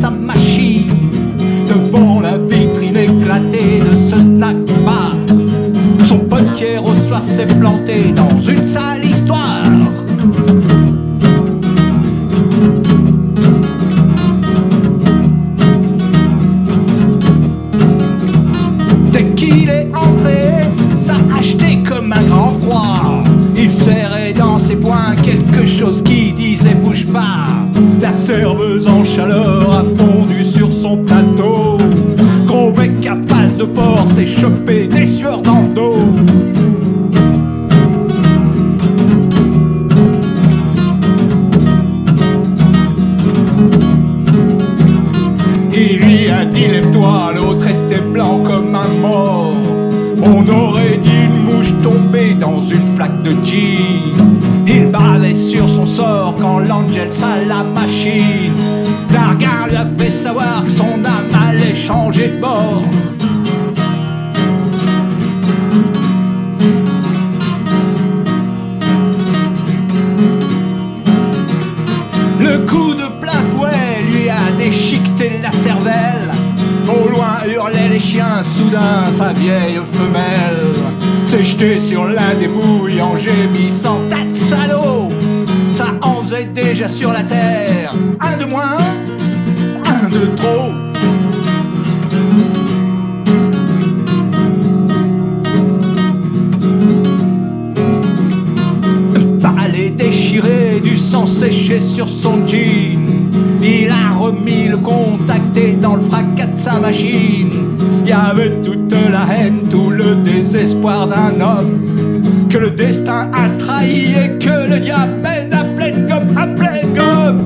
sa machine. Devant la vitrine éclatée de ce snack bar Son pote Pierre au soir s'est planté dans une sale histoire. Dès qu'il est entré, ça a acheté comme un grand froid. Il serrait dans ses poings quelque chose qui chaleur a fondu sur son plateau. Gros bec à face de porc s'est chopé des sueurs dans le dos. Il lui a dit lève-toi, l'autre était blanc comme un mort. On aurait dit une mouche tombée dans une flaque de gin. Il bavait sur son sort quand l'Angel à la machine. Hurlaient les chiens, soudain sa vieille femelle s'est jetée sur la débouille en gémissant tas de salauds. Ça en faisait déjà sur la terre. Un de moins, un de trop. Balai déchiré, du sang séché sur son jean. Il remis le contacté dans le fracas de sa machine. Il y avait toute la haine, tout le désespoir d'un homme que le destin a trahi et que le diable mène à pleine gomme, à pleine gomme.